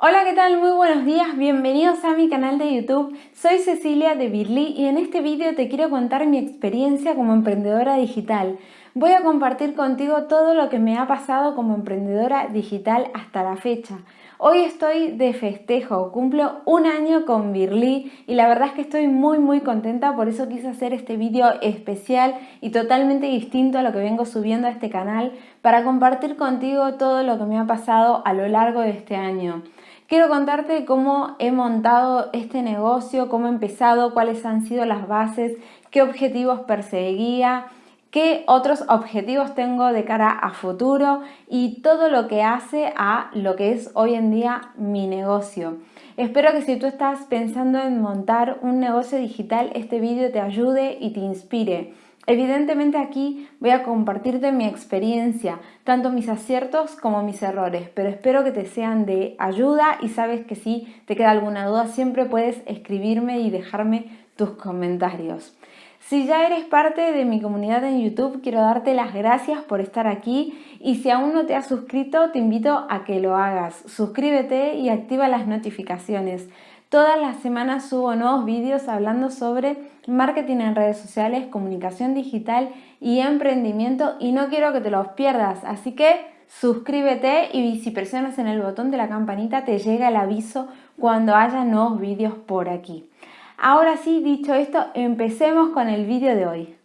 Hola, ¿qué tal? Muy buenos días, bienvenidos a mi canal de YouTube. Soy Cecilia de Birly y en este vídeo te quiero contar mi experiencia como emprendedora digital. Voy a compartir contigo todo lo que me ha pasado como emprendedora digital hasta la fecha. Hoy estoy de festejo, cumplo un año con Birly y la verdad es que estoy muy muy contenta, por eso quise hacer este vídeo especial y totalmente distinto a lo que vengo subiendo a este canal para compartir contigo todo lo que me ha pasado a lo largo de este año. Quiero contarte cómo he montado este negocio, cómo he empezado, cuáles han sido las bases, qué objetivos perseguía, qué otros objetivos tengo de cara a futuro y todo lo que hace a lo que es hoy en día mi negocio. Espero que si tú estás pensando en montar un negocio digital, este vídeo te ayude y te inspire. Evidentemente aquí voy a compartirte mi experiencia, tanto mis aciertos como mis errores, pero espero que te sean de ayuda y sabes que si te queda alguna duda siempre puedes escribirme y dejarme tus comentarios. Si ya eres parte de mi comunidad en YouTube, quiero darte las gracias por estar aquí y si aún no te has suscrito, te invito a que lo hagas. Suscríbete y activa las notificaciones. Todas las semanas subo nuevos vídeos hablando sobre marketing en redes sociales, comunicación digital y emprendimiento y no quiero que te los pierdas, así que suscríbete y si presionas en el botón de la campanita te llega el aviso cuando haya nuevos vídeos por aquí. Ahora sí, dicho esto, empecemos con el vídeo de hoy.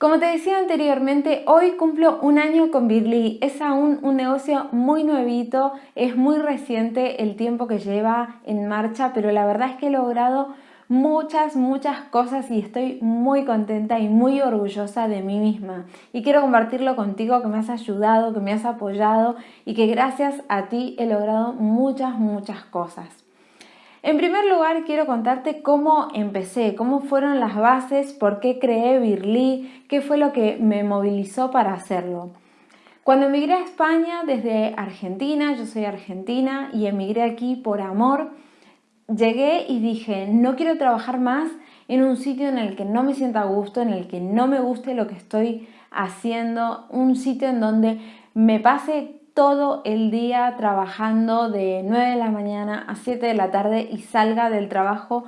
Como te decía anteriormente, hoy cumplo un año con Birly. Es aún un negocio muy nuevito, es muy reciente el tiempo que lleva en marcha, pero la verdad es que he logrado muchas, muchas cosas y estoy muy contenta y muy orgullosa de mí misma. Y quiero compartirlo contigo, que me has ayudado, que me has apoyado y que gracias a ti he logrado muchas, muchas cosas. En primer lugar, quiero contarte cómo empecé, cómo fueron las bases, por qué creé Birly, qué fue lo que me movilizó para hacerlo. Cuando emigré a España desde Argentina, yo soy argentina y emigré aquí por amor, llegué y dije, no quiero trabajar más en un sitio en el que no me sienta a gusto, en el que no me guste lo que estoy haciendo, un sitio en donde me pase todo el día trabajando de 9 de la mañana a 7 de la tarde y salga del trabajo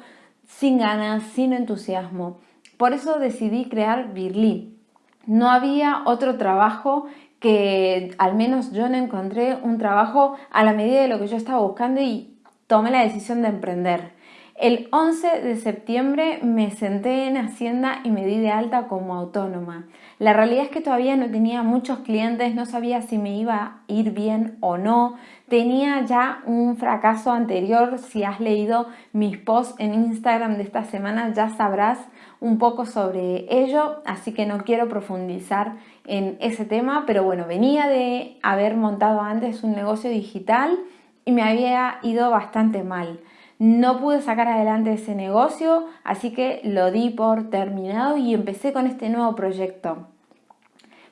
sin ganas, sin entusiasmo. Por eso decidí crear Birly. No había otro trabajo que al menos yo no encontré un trabajo a la medida de lo que yo estaba buscando y tomé la decisión de emprender. El 11 de septiembre me senté en Hacienda y me di de alta como autónoma. La realidad es que todavía no tenía muchos clientes, no sabía si me iba a ir bien o no. Tenía ya un fracaso anterior, si has leído mis posts en Instagram de esta semana ya sabrás un poco sobre ello, así que no quiero profundizar en ese tema, pero bueno, venía de haber montado antes un negocio digital y me había ido bastante mal. No pude sacar adelante ese negocio, así que lo di por terminado y empecé con este nuevo proyecto.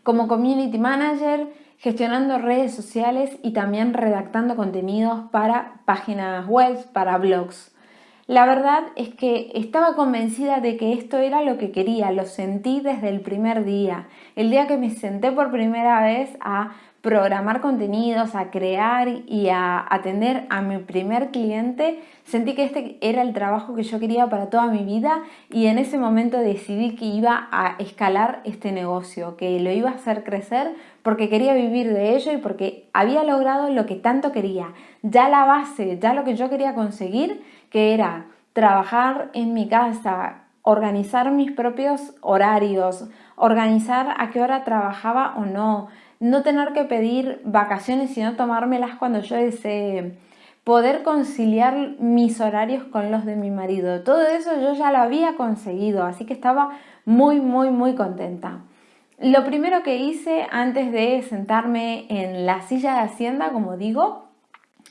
Como Community Manager, gestionando redes sociales y también redactando contenidos para páginas web, para blogs. La verdad es que estaba convencida de que esto era lo que quería, lo sentí desde el primer día. El día que me senté por primera vez a programar contenidos, a crear y a atender a mi primer cliente, sentí que este era el trabajo que yo quería para toda mi vida y en ese momento decidí que iba a escalar este negocio, que lo iba a hacer crecer porque quería vivir de ello y porque había logrado lo que tanto quería. Ya la base, ya lo que yo quería conseguir, que era trabajar en mi casa, organizar mis propios horarios, organizar a qué hora trabajaba o no, no tener que pedir vacaciones sino tomármelas cuando yo desee, poder conciliar mis horarios con los de mi marido. Todo eso yo ya lo había conseguido, así que estaba muy, muy, muy contenta. Lo primero que hice antes de sentarme en la silla de Hacienda, como digo,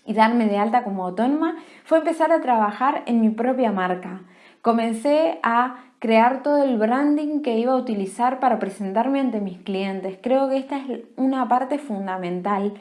y darme de alta como autónoma, fue empezar a trabajar en mi propia marca. Comencé a crear todo el branding que iba a utilizar para presentarme ante mis clientes. Creo que esta es una parte fundamental.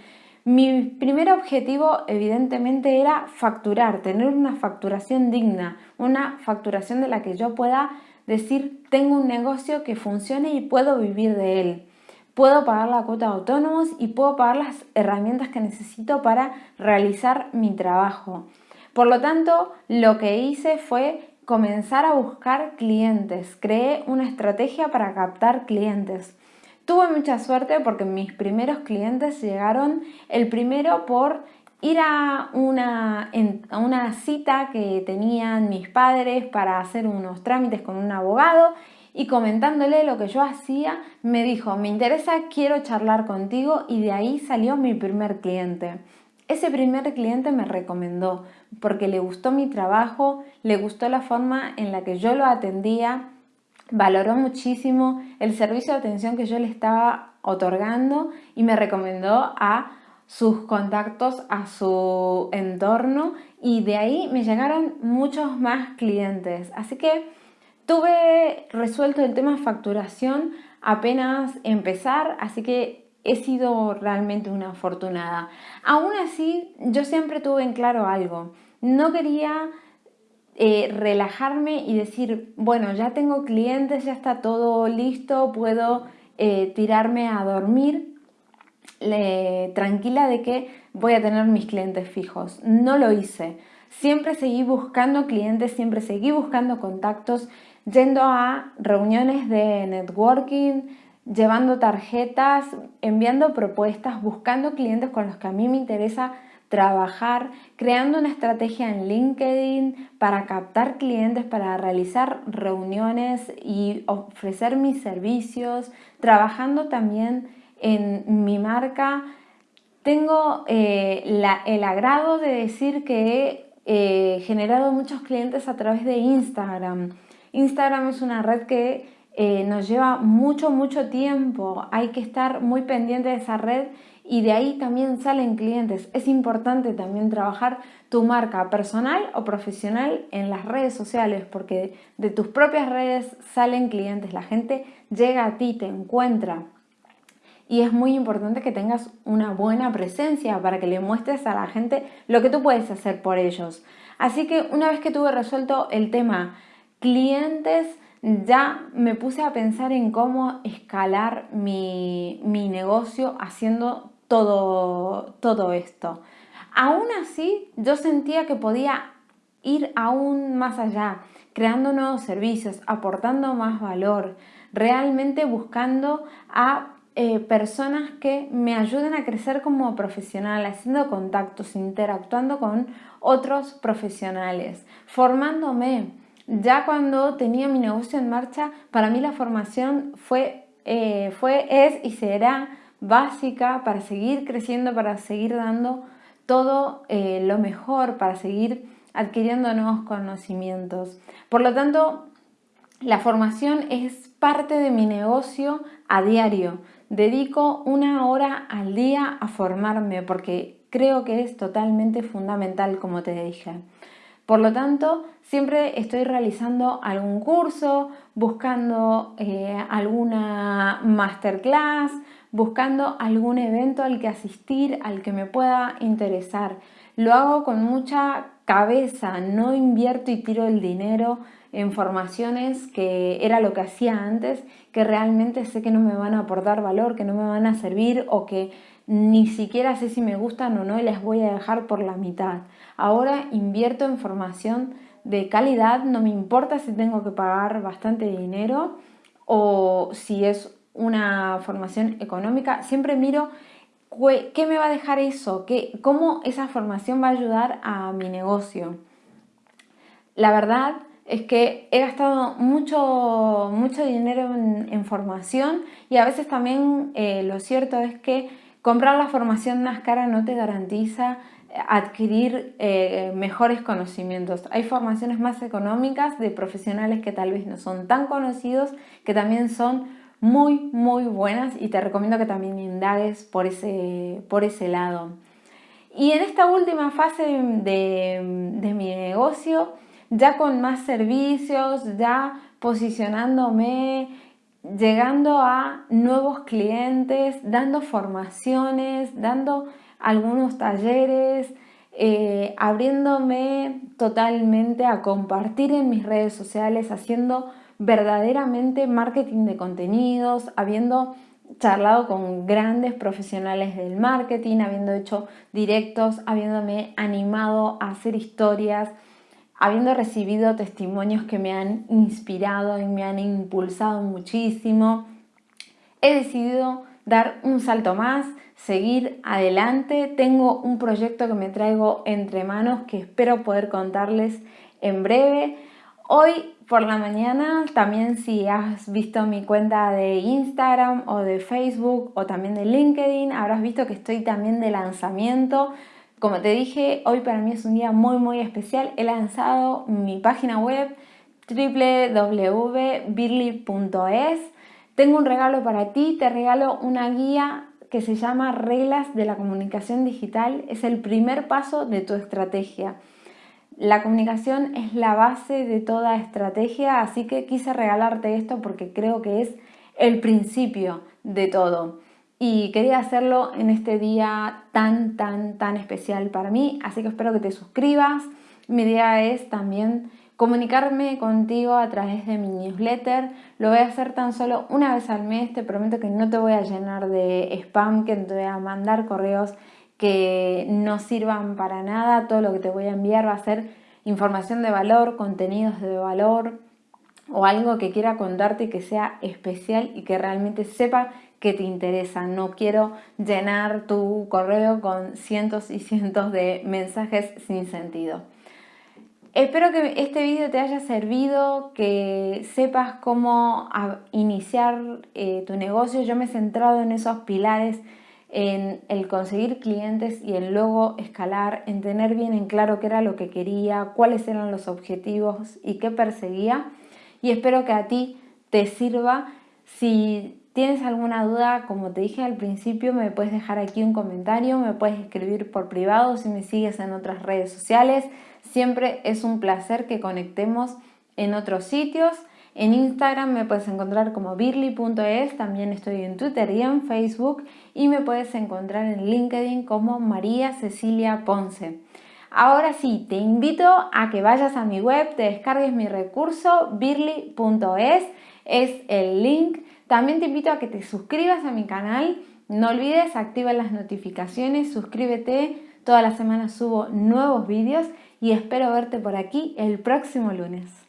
Mi primer objetivo evidentemente era facturar, tener una facturación digna, una facturación de la que yo pueda decir, tengo un negocio que funcione y puedo vivir de él. Puedo pagar la cuota de autónomos y puedo pagar las herramientas que necesito para realizar mi trabajo. Por lo tanto, lo que hice fue comenzar a buscar clientes. Creé una estrategia para captar clientes. Tuve mucha suerte porque mis primeros clientes llegaron el primero por ir a una, a una cita que tenían mis padres para hacer unos trámites con un abogado y comentándole lo que yo hacía, me dijo, me interesa, quiero charlar contigo y de ahí salió mi primer cliente. Ese primer cliente me recomendó porque le gustó mi trabajo, le gustó la forma en la que yo lo atendía, valoró muchísimo el servicio de atención que yo le estaba otorgando y me recomendó a sus contactos, a su entorno y de ahí me llegaron muchos más clientes. Así que tuve resuelto el tema facturación apenas empezar, así que he sido realmente una afortunada. Aún así, yo siempre tuve en claro algo. No quería eh, relajarme y decir, bueno, ya tengo clientes, ya está todo listo, puedo eh, tirarme a dormir tranquila de que voy a tener mis clientes fijos. No lo hice. Siempre seguí buscando clientes, siempre seguí buscando contactos, yendo a reuniones de networking, llevando tarjetas, enviando propuestas, buscando clientes con los que a mí me interesa trabajar, creando una estrategia en LinkedIn para captar clientes, para realizar reuniones y ofrecer mis servicios, trabajando también en mi marca. Tengo eh, el agrado de decir que he eh, generado muchos clientes a través de Instagram. Instagram es una red que eh, nos lleva mucho, mucho tiempo. Hay que estar muy pendiente de esa red y de ahí también salen clientes. Es importante también trabajar tu marca personal o profesional en las redes sociales porque de tus propias redes salen clientes. La gente llega a ti, te encuentra y es muy importante que tengas una buena presencia para que le muestres a la gente lo que tú puedes hacer por ellos. Así que una vez que tuve resuelto el tema clientes, ya me puse a pensar en cómo escalar mi, negocio haciendo todo, todo esto. Aún así, yo sentía que podía ir aún más allá, creando nuevos servicios, aportando más valor, realmente buscando a eh, personas que me ayuden a crecer como profesional, haciendo contactos, interactuando con otros profesionales, formándome. Ya cuando tenía mi negocio en marcha, para mí la formación fue, eh, fue es y será básica para seguir creciendo, para seguir dando todo eh, lo mejor, para seguir adquiriendo nuevos conocimientos. Por lo tanto, la formación es parte de mi negocio a diario dedico una hora al día a formarme porque creo que es totalmente fundamental, como te dije. Por lo tanto, siempre estoy realizando algún curso, buscando eh, alguna masterclass, buscando algún evento al que asistir, al que me pueda interesar. Lo hago con mucha cabeza, no invierto y tiro el dinero en formaciones que era lo que hacía antes, que realmente sé que no me van a aportar valor, que no me van a servir o que ni siquiera sé si me gustan o no y les voy a dejar por la mitad. Ahora invierto en formación de calidad, no me importa si tengo que pagar bastante dinero o si es una formación económica, siempre miro qué me va a dejar eso, ¿Qué, cómo esa formación va a ayudar a mi negocio. La verdad es que he gastado mucho, mucho dinero en, formación y a veces también eh, lo cierto es que comprar la formación más cara no te garantiza adquirir eh, mejores conocimientos. Hay formaciones más económicas de profesionales que tal vez no son tan conocidos, que también son muy, muy buenas y te recomiendo que también indagues por ese, por ese lado. Y en esta última fase de, de mi negocio, ya con más servicios, ya posicionándome, llegando a nuevos clientes, dando formaciones, dando algunos talleres, eh, abriéndome totalmente a compartir en mis redes sociales, haciendo verdaderamente marketing de contenidos, habiendo charlado con grandes profesionales del marketing, habiendo hecho directos, habiéndome animado a hacer historias, habiendo recibido testimonios que me han inspirado y me han impulsado muchísimo. He decidido dar un salto más, seguir adelante. Tengo un proyecto que me traigo entre manos que espero poder contarles en breve. Hoy por la mañana, también si has visto mi cuenta de Instagram o de Facebook o también de LinkedIn, habrás visto que estoy también de lanzamiento. Como te dije, hoy para mí es un día muy muy especial. He lanzado mi página web www.birly.es. Tengo un regalo para ti, te regalo una guía que se llama Reglas de la Comunicación Digital. Es el primer paso de tu estrategia. La comunicación es la base de toda estrategia, así que quise regalarte esto porque creo que es el principio de todo. Y quería hacerlo en este día tan, tan, tan especial para mí, así que espero que te suscribas. Mi idea es también comunicarme contigo a través de mi newsletter. Lo voy a hacer tan solo una vez al mes, te prometo que no te voy a llenar de spam, que te voy a mandar correos que no sirvan para nada. Todo lo que te voy a enviar va a ser información de valor, contenidos de valor o algo que quiera contarte que sea especial y que realmente sepa que te interesa. No quiero llenar tu correo con cientos y cientos de mensajes sin sentido. Espero que este vídeo te haya servido, que sepas cómo iniciar eh, tu negocio. Yo me he centrado en esos pilares en el conseguir clientes y el luego escalar, en tener bien en claro qué era lo que quería, cuáles eran los objetivos y qué perseguía. Y espero que a ti te sirva. Si tienes alguna duda, como te dije al principio, me puedes dejar aquí un comentario, me puedes escribir por privado si me sigues en otras redes sociales. Siempre es un placer que conectemos en otros sitios. En Instagram me puedes encontrar como birly.es, también estoy en Twitter y en Facebook y me puedes encontrar en LinkedIn como María Cecilia Ponce. Ahora sí, te invito a que vayas a mi web, te descargues mi recurso birly.es, es el link. También te invito a que te suscribas a mi canal, no olvides, activa las notificaciones, suscríbete, toda la semana subo nuevos vídeos y espero verte por aquí el próximo lunes.